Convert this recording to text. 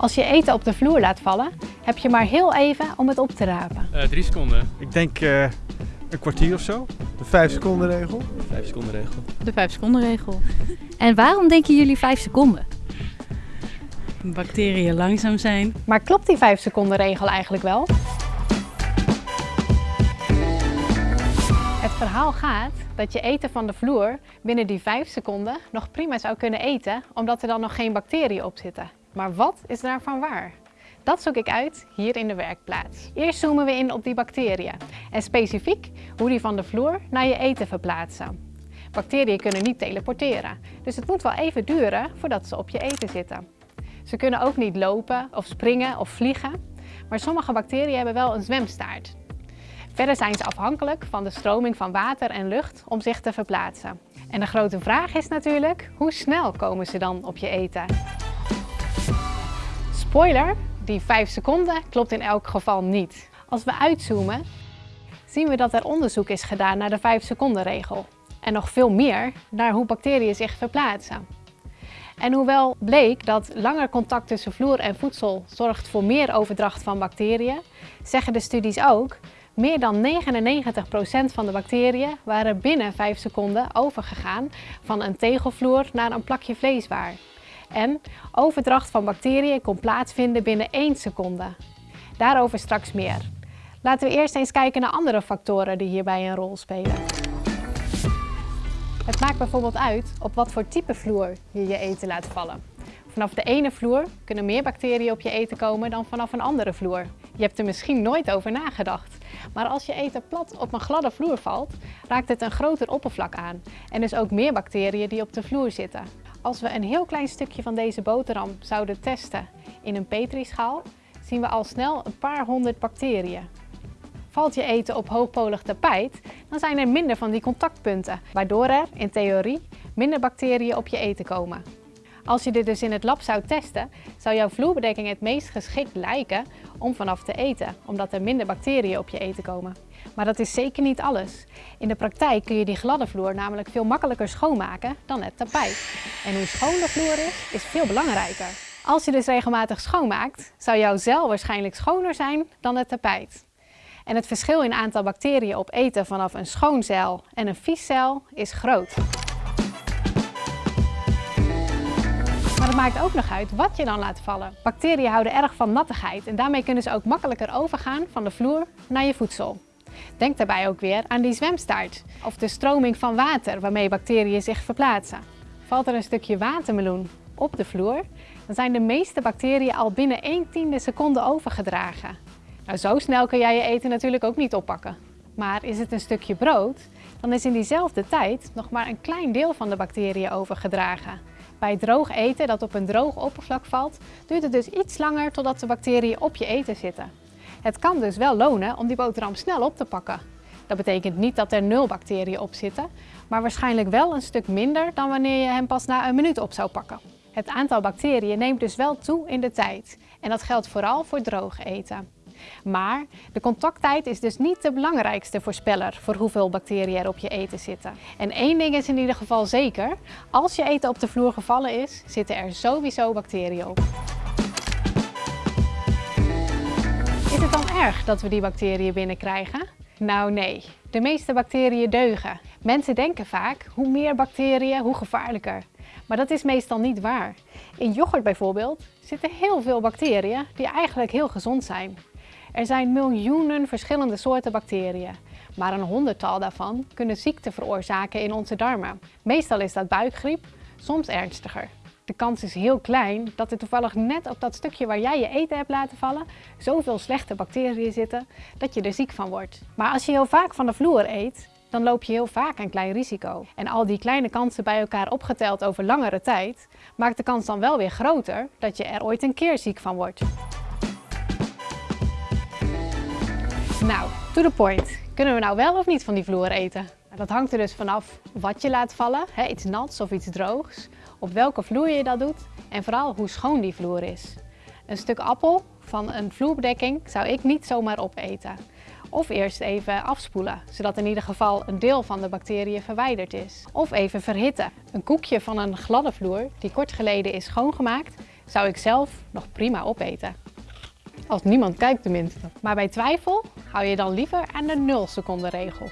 Als je eten op de vloer laat vallen, heb je maar heel even om het op te rapen. Uh, drie seconden. Ik denk uh, een kwartier of zo. De vijf seconden regel. Vijf seconden regel. De vijf seconden regel. en waarom denken jullie vijf seconden? Bacteriën langzaam zijn. Maar klopt die vijf seconden regel eigenlijk wel? Het verhaal gaat dat je eten van de vloer binnen die 5 seconden nog prima zou kunnen eten, omdat er dan nog geen bacteriën op zitten. Maar wat is daarvan waar? Dat zoek ik uit hier in de werkplaats. Eerst zoomen we in op die bacteriën en specifiek hoe die van de vloer naar je eten verplaatsen. Bacteriën kunnen niet teleporteren, dus het moet wel even duren voordat ze op je eten zitten. Ze kunnen ook niet lopen of springen of vliegen, maar sommige bacteriën hebben wel een zwemstaart. Verder zijn ze afhankelijk van de stroming van water en lucht om zich te verplaatsen. En de grote vraag is natuurlijk, hoe snel komen ze dan op je eten? Spoiler, die 5 seconden klopt in elk geval niet. Als we uitzoomen, zien we dat er onderzoek is gedaan naar de 5 seconden regel. En nog veel meer naar hoe bacteriën zich verplaatsen. En hoewel bleek dat langer contact tussen vloer en voedsel zorgt voor meer overdracht van bacteriën, zeggen de studies ook meer dan 99% van de bacteriën waren binnen 5 seconden overgegaan van een tegelvloer naar een plakje vleeswaar. En overdracht van bacteriën kon plaatsvinden binnen 1 seconde. Daarover straks meer. Laten we eerst eens kijken naar andere factoren die hierbij een rol spelen. Het maakt bijvoorbeeld uit op wat voor type vloer je je eten laat vallen. Vanaf de ene vloer kunnen meer bacteriën op je eten komen dan vanaf een andere vloer. Je hebt er misschien nooit over nagedacht. Maar als je eten plat op een gladde vloer valt, raakt het een groter oppervlak aan. En dus ook meer bacteriën die op de vloer zitten. Als we een heel klein stukje van deze boterham zouden testen in een petrischaal, zien we al snel een paar honderd bacteriën. Valt je eten op hoogpolig tapijt, dan zijn er minder van die contactpunten, waardoor er, in theorie, minder bacteriën op je eten komen. Als je dit dus in het lab zou testen, zou jouw vloerbedekking het meest geschikt lijken om vanaf te eten, omdat er minder bacteriën op je eten komen. Maar dat is zeker niet alles. In de praktijk kun je die gladde vloer namelijk veel makkelijker schoonmaken dan het tapijt. En hoe schoon de vloer is, is veel belangrijker. Als je dus regelmatig schoonmaakt, zou jouw cel waarschijnlijk schoner zijn dan het tapijt. En het verschil in aantal bacteriën op eten vanaf een schoon cel en een vies cel is groot. Het maakt ook nog uit wat je dan laat vallen. Bacteriën houden erg van nattigheid en daarmee kunnen ze ook makkelijker overgaan van de vloer naar je voedsel. Denk daarbij ook weer aan die zwemstaart of de stroming van water waarmee bacteriën zich verplaatsen. Valt er een stukje watermeloen op de vloer, dan zijn de meeste bacteriën al binnen 1 tiende seconde overgedragen. Nou, zo snel kun jij je eten natuurlijk ook niet oppakken. Maar is het een stukje brood, dan is in diezelfde tijd nog maar een klein deel van de bacteriën overgedragen. Bij droog eten dat op een droog oppervlak valt, duurt het dus iets langer totdat de bacteriën op je eten zitten. Het kan dus wel lonen om die boterham snel op te pakken. Dat betekent niet dat er nul bacteriën op zitten, maar waarschijnlijk wel een stuk minder dan wanneer je hem pas na een minuut op zou pakken. Het aantal bacteriën neemt dus wel toe in de tijd en dat geldt vooral voor droog eten. Maar de contacttijd is dus niet de belangrijkste voorspeller voor hoeveel bacteriën er op je eten zitten. En één ding is in ieder geval zeker, als je eten op de vloer gevallen is, zitten er sowieso bacteriën op. Is het dan erg dat we die bacteriën binnenkrijgen? Nou nee, de meeste bacteriën deugen. Mensen denken vaak, hoe meer bacteriën, hoe gevaarlijker. Maar dat is meestal niet waar. In yoghurt bijvoorbeeld zitten heel veel bacteriën die eigenlijk heel gezond zijn. Er zijn miljoenen verschillende soorten bacteriën, maar een honderdtal daarvan kunnen ziekte veroorzaken in onze darmen. Meestal is dat buikgriep, soms ernstiger. De kans is heel klein dat er toevallig net op dat stukje waar jij je eten hebt laten vallen zoveel slechte bacteriën zitten dat je er ziek van wordt. Maar als je heel vaak van de vloer eet, dan loop je heel vaak een klein risico. En al die kleine kansen bij elkaar opgeteld over langere tijd, maakt de kans dan wel weer groter dat je er ooit een keer ziek van wordt. Nou, to the point. Kunnen we nou wel of niet van die vloer eten? Nou, dat hangt er dus vanaf wat je laat vallen, hè, iets nats of iets droogs, op welke vloer je dat doet en vooral hoe schoon die vloer is. Een stuk appel van een vloerbedekking zou ik niet zomaar opeten. Of eerst even afspoelen, zodat in ieder geval een deel van de bacteriën verwijderd is. Of even verhitten. Een koekje van een gladde vloer, die kort geleden is schoongemaakt, zou ik zelf nog prima opeten. Als niemand kijkt tenminste. Maar bij twijfel hou je dan liever aan de 0 seconden regel.